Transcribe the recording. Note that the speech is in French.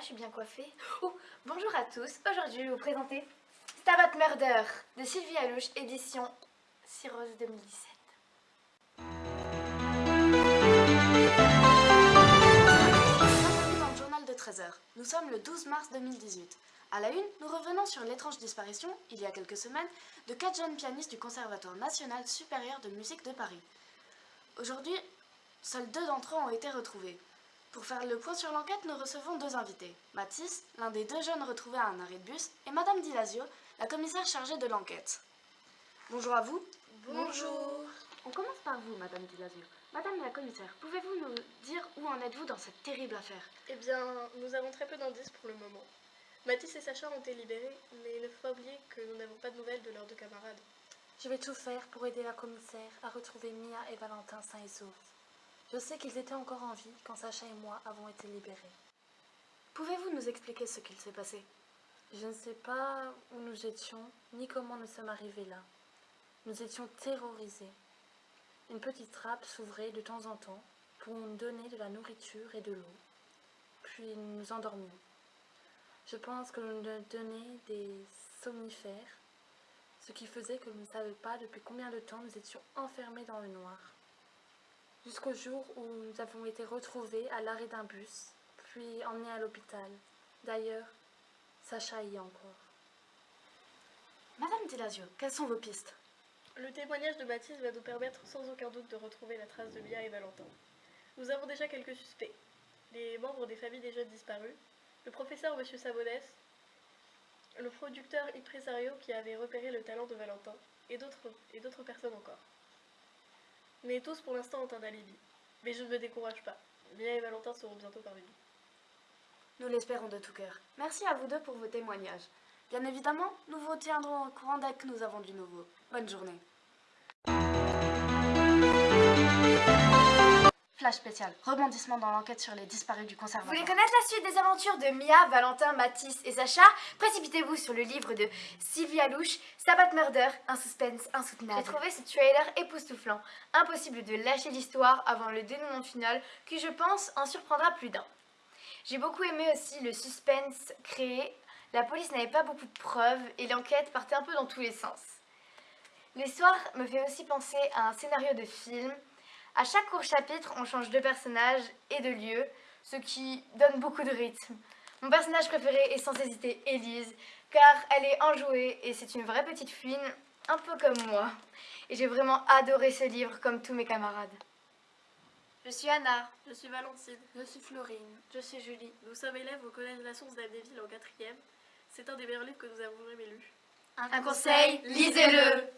Je suis bien coiffée. Oh, bonjour à tous. Aujourd'hui, je vais vous présenter Stabat Murder de Sylvie Alouche, édition Cirrose 2017. dans le journal de 13h. Nous sommes le 12 mars 2018. À la une, nous revenons sur l'étrange disparition, il y a quelques semaines, de quatre jeunes pianistes du Conservatoire national supérieur de musique de Paris. Aujourd'hui, seuls deux d'entre eux ont été retrouvés. Pour faire le point sur l'enquête, nous recevons deux invités. Mathis, l'un des deux jeunes retrouvés à un arrêt de bus, et Madame Dilasio, la commissaire chargée de l'enquête. Bonjour à vous. Bonjour. On commence par vous, Madame Dilasio. Madame la commissaire, pouvez-vous nous dire où en êtes-vous dans cette terrible affaire? Eh bien, nous avons très peu d'indices pour le moment. Mathis et Sacha ont été libérés, mais il ne faut pas oublier que nous n'avons pas de nouvelles de leurs deux camarades. Je vais tout faire pour aider la commissaire à retrouver Mia et Valentin sains et saufs. Je sais qu'ils étaient encore en vie quand Sacha et moi avons été libérés. Pouvez-vous nous expliquer ce qu'il s'est passé? Je ne sais pas où nous étions, ni comment nous sommes arrivés là. Nous étions terrorisés. Une petite trappe s'ouvrait de temps en temps pour nous donner de la nourriture et de l'eau. Puis nous nous endormions. Je pense que nous nous donnions des somnifères, ce qui faisait que nous ne savions pas depuis combien de temps nous étions enfermés dans le noir jusqu'au jour où nous avons été retrouvés à l'arrêt d'un bus, puis emmenés à l'hôpital. D'ailleurs, Sacha y est encore. Madame Dilasio, quelles sont vos pistes? Le témoignage de Baptiste va nous permettre sans aucun doute de retrouver la trace de Mia et Valentin. Nous avons déjà quelques suspects. Les membres des familles des jeunes disparus, le professeur M. Sabonès, le producteur impresario qui avait repéré le talent de Valentin, et d'autres personnes encore. Mais tous pour l'instant ont un alibi. Mais je ne me décourage pas. Mia et Valentin seront bientôt parmi nous. Nous l'espérons de tout cœur. Merci à vous deux pour vos témoignages. Bien évidemment, nous vous tiendrons au courant dès que nous avons du nouveau. Bonne journée. Flash spécial, rebondissement dans l'enquête sur les disparus du conservatoire. Vous voulez connaître la suite des aventures de Mia, Valentin, Mathis et Sacha? Précipitez-vous sur le livre de Sylvie Alouche, Sabbat Murder, un suspense insoutenable. J'ai trouvé ce trailer époustouflant. Impossible de lâcher l'histoire avant le dénouement final qui, je pense, en surprendra plus d'un. J'ai beaucoup aimé aussi le suspense créé. La police n'avait pas beaucoup de preuves et l'enquête partait un peu dans tous les sens. L'histoire me fait aussi penser à un scénario de film à chaque court chapitre, on change de personnage et de lieu, ce qui donne beaucoup de rythme. Mon personnage préféré est sans hésiter Élise, car elle est enjouée et c'est une vraie petite fouine, un peu comme moi. Et j'ai vraiment adoré ce livre comme tous mes camarades. Je suis Anna. Je suis Valentine. Je suis Florine. Je suis Julie. Nous sommes élèves au Collège de la Source d'Amnéville en quatrième. C'est un des meilleurs livres que nous avons jamais lu. Un conseil, lisez-le